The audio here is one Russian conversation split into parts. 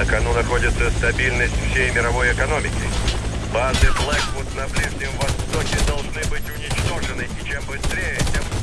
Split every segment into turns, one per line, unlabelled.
На кону находится стабильность всей мировой экономики. Базы Блэквуд на Ближнем Востоке должны быть уничтожены, и чем быстрее, тем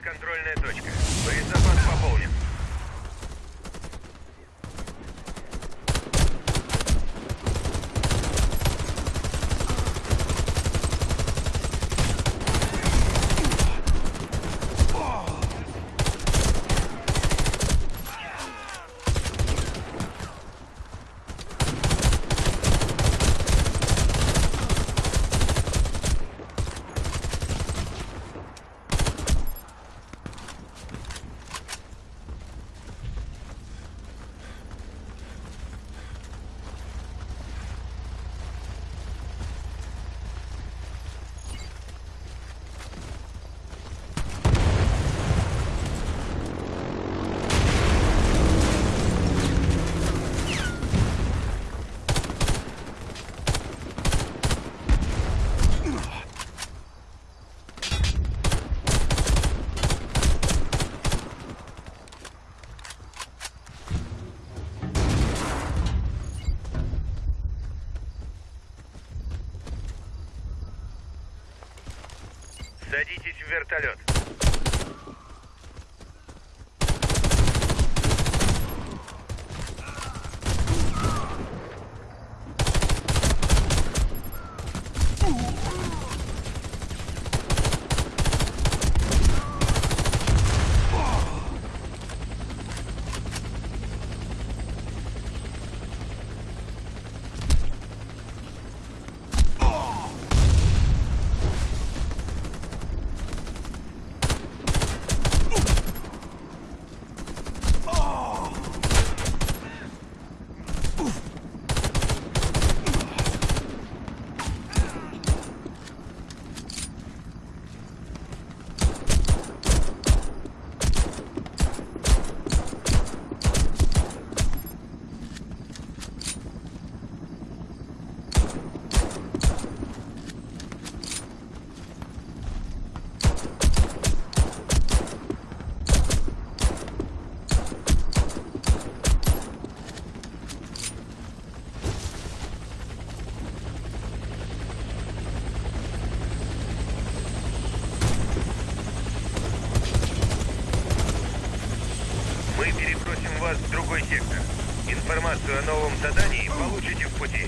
контрольная точка. Мы перебросим вас в другой сектор. Информацию о новом задании получите в пути.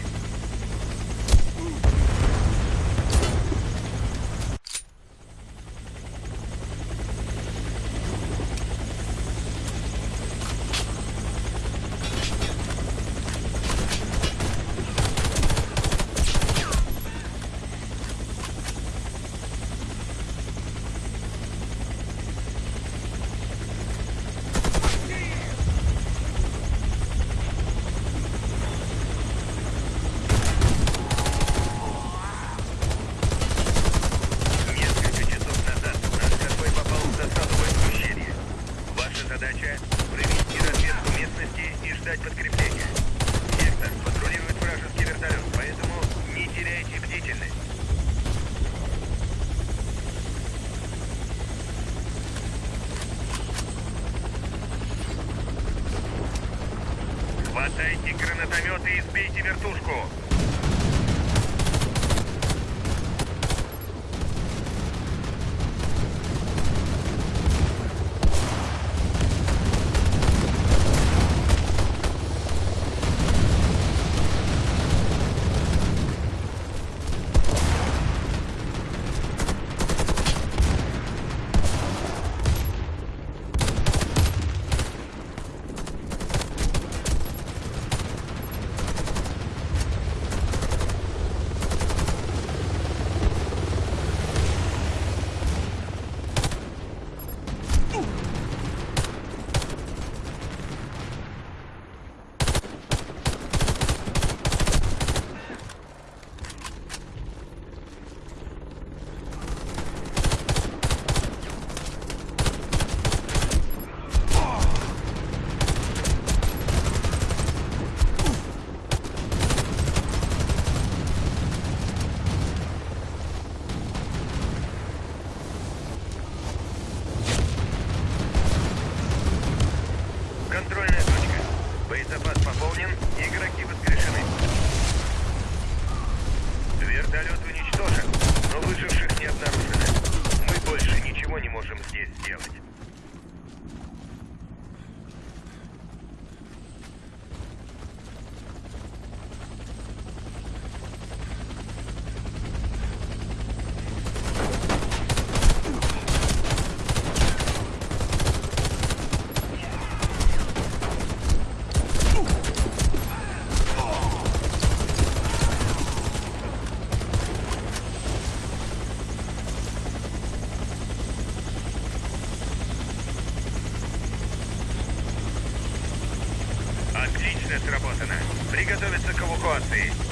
гранатометы и сбейте вертушку! Операция сработана. Приготовиться к эвакуации.